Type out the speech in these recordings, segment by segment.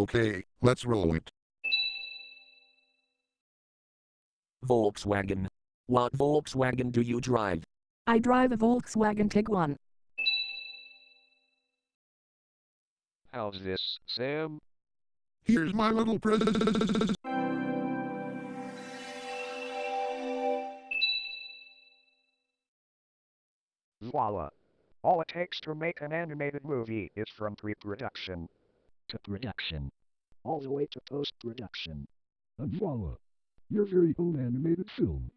Okay, let's roll it. Volkswagen. What Volkswagen do you drive? I drive a Volkswagen Tiguan. How's this, Sam? Here's my little present. Voila. All it takes to make an animated movie is from pre-production to production, all the way to post-production. And voila, your very own animated film.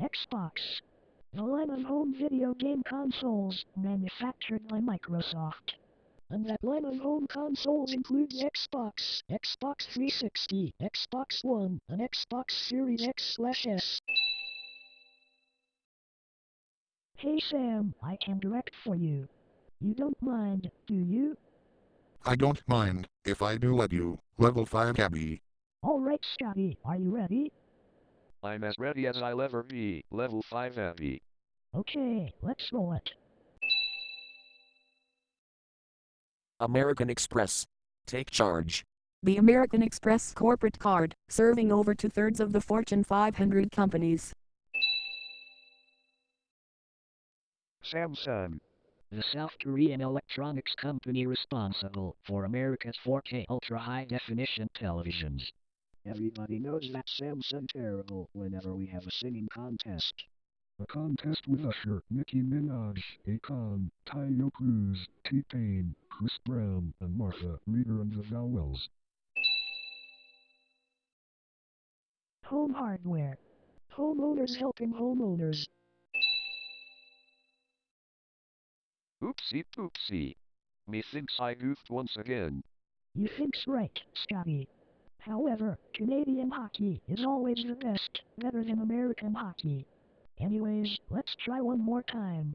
Xbox. The line of home video game consoles manufactured by Microsoft. And that line of home consoles includes Xbox, Xbox 360, Xbox One, and Xbox Series X slash S. Hey Sam, I can direct for you. You don't mind, do you? I don't mind, if I do let you. Level 5 cabby. Alright Scotty, are you ready? I'm as ready as I'll ever be. Level 5 heavy. Okay, let's roll it. American Express. Take charge. The American Express corporate card, serving over two thirds of the Fortune 500 companies. Samsung. The South Korean electronics company responsible for America's 4K ultra high definition televisions. Everybody knows that Samsung terrible whenever we have a singing contest. A contest with Usher, Nicki Minaj, Akon, Taio Cruz, T-Pain, Chris Brown, and Martha Reader and the Vowels. Home hardware. Homeowners helping homeowners. Oopsie poopsie. Methinks I goofed once again. You think's right, Scotty. However, Canadian hockey is always the best, better than American hockey. Anyways, let's try one more time.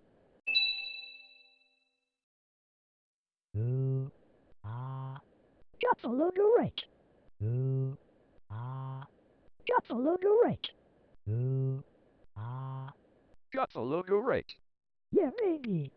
Ooh, ah. Got the logo right. Ooh, ah. Got the logo right. Ooh, ah. Got the logo right. Yeah, baby.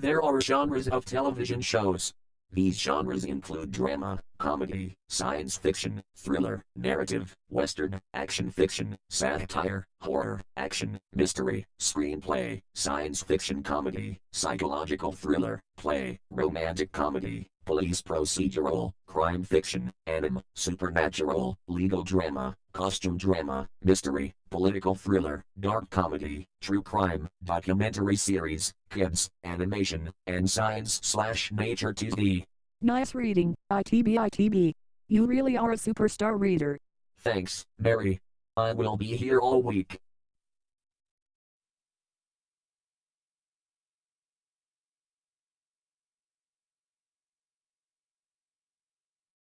There are genres of television shows. These genres include drama, comedy, science fiction, thriller, narrative, western, action fiction, satire, horror, action, mystery, screenplay, science fiction comedy, psychological thriller, play, romantic comedy, police procedural, crime fiction, anime, supernatural, legal drama, costume drama, mystery, political thriller, dark comedy, true crime, documentary series, kids, animation, and science slash nature TV. Nice reading, ITB ITB. You really are a superstar reader. Thanks, Mary. I will be here all week.